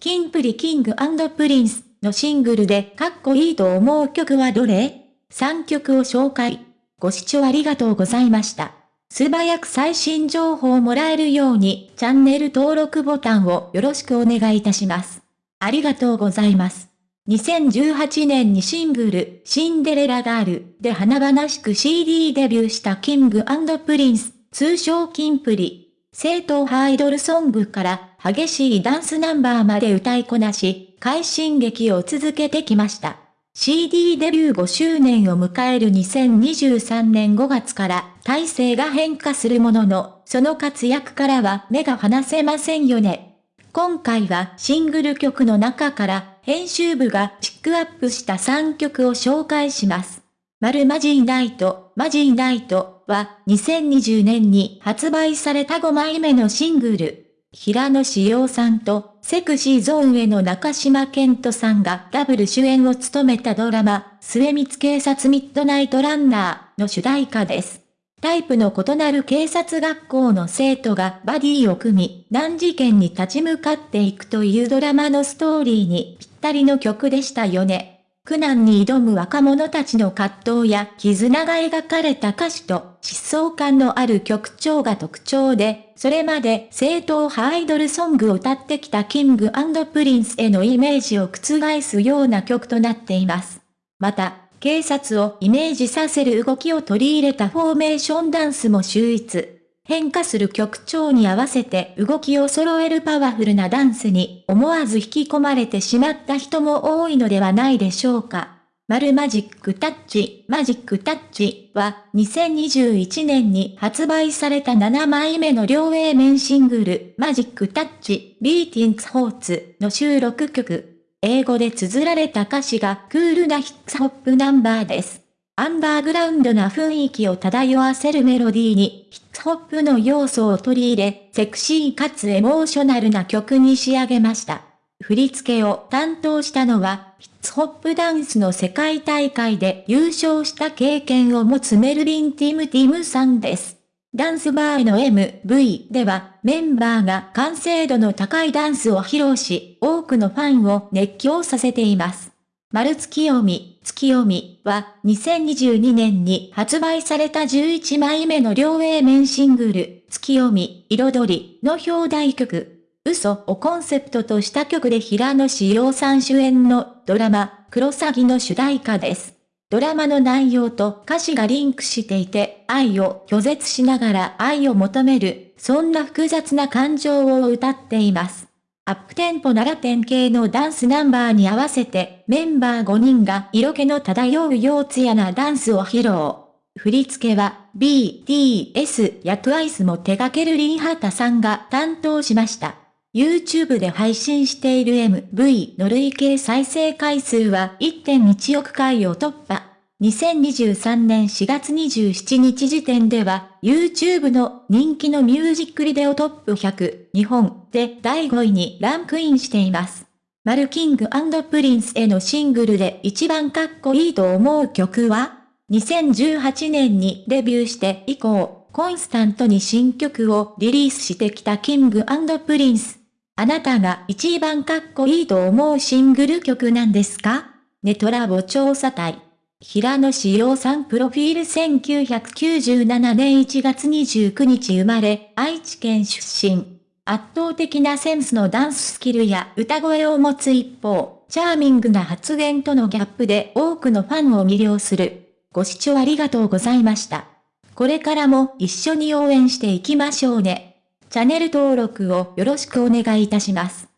キンプリ King & Prince のシングルでかっこいいと思う曲はどれ ?3 曲を紹介。ご視聴ありがとうございました。素早く最新情報をもらえるようにチャンネル登録ボタンをよろしくお願いいたします。ありがとうございます。2018年にシングル、シンデレラガールで華々しく CD デビューした King & Prince、通称キンプリ。正統派アイドルソングから激しいダンスナンバーまで歌いこなし、快進撃を続けてきました。CD デビュー5周年を迎える2023年5月から体制が変化するものの、その活躍からは目が離せませんよね。今回はシングル曲の中から編集部がピックアップした3曲を紹介します。マルマジーナイト、マジーナイトは2020年に発売された5枚目のシングル。平野志陽さんとセクシーゾーンへの中島健人さんがダブル主演を務めたドラマ、末光警察ミッドナイトランナーの主題歌です。タイプの異なる警察学校の生徒がバディを組み、難事件に立ち向かっていくというドラマのストーリーにぴったりの曲でしたよね。苦難に挑む若者たちの葛藤や絆が描かれた歌詞と疾走感のある曲調が特徴で、それまで正統派アイドルソングを歌ってきた King & Prince へのイメージを覆すような曲となっています。また、警察をイメージさせる動きを取り入れたフォーメーションダンスも秀逸。変化する曲調に合わせて動きを揃えるパワフルなダンスに思わず引き込まれてしまった人も多いのではないでしょうか。マルマジックタッチ、マジックタッチは2021年に発売された7枚目の両 A 面シングル、マジックタッチ、ビーティングホーツの収録曲。英語で綴られた歌詞がクールなヒップホップナンバーです。アンバーグラウンドな雰囲気を漂わせるメロディーに、ヒップホップの要素を取り入れ、セクシーかつエモーショナルな曲に仕上げました。振り付けを担当したのは、ヒップホップダンスの世界大会で優勝した経験を持つメルリン・ティム・ティムさんです。ダンスバーの MV ではメンバーが完成度の高いダンスを披露し、多くのファンを熱狂させています。丸月読み、月読みは2022年に発売された11枚目の両 A 面シングル、月読み、彩りの表題曲、嘘をコンセプトとした曲で平野志陽さん主演のドラマ、クロサギの主題歌です。ドラマの内容と歌詞がリンクしていて、愛を拒絶しながら愛を求める、そんな複雑な感情を歌っています。アップテンポなら典型のダンスナンバーに合わせて、メンバー5人が色気の漂う幼稚やなダンスを披露。振り付けは BTS や TWICE も手掛けるリンハタさんが担当しました。YouTube で配信している MV の累計再生回数は1.1億回を突破。2023年4月27日時点では、YouTube の人気のミュージックビデオトップ100日本で第5位にランクインしています。マル King & Prince へのシングルで一番かっこいいと思う曲は ?2018 年にデビューして以降、コンスタントに新曲をリリースしてきた King & Prince。あなたが一番かっこいいと思うシングル曲なんですか？ねとらぼ調査隊。平野紫耀さんプロフィール1997年1月29日生まれ、愛知県出身。圧倒的なセンスのダンススキルや歌声を持つ一方、チャーミングな発言とのギャップで多くのファンを魅了する。ご視聴ありがとうございました。これからも一緒に応援していきましょうね。チャンネル登録をよろしくお願いいたします。